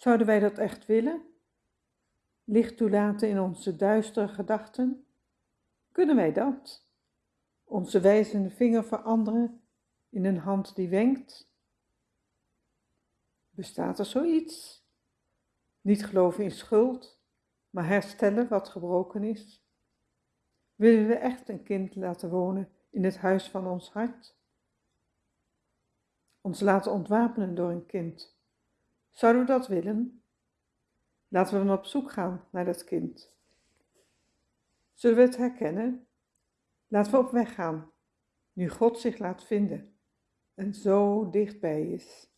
Zouden wij dat echt willen? Licht toelaten in onze duistere gedachten? Kunnen wij dat? Onze wijzende vinger veranderen in een hand die wenkt? Bestaat er zoiets? Niet geloven in schuld, maar herstellen wat gebroken is? Willen we echt een kind laten wonen in het huis van ons hart? Ons laten ontwapenen door een kind. Zouden we dat willen? Laten we dan op zoek gaan naar dat kind. Zullen we het herkennen? Laten we op weg gaan, nu God zich laat vinden en zo dichtbij is.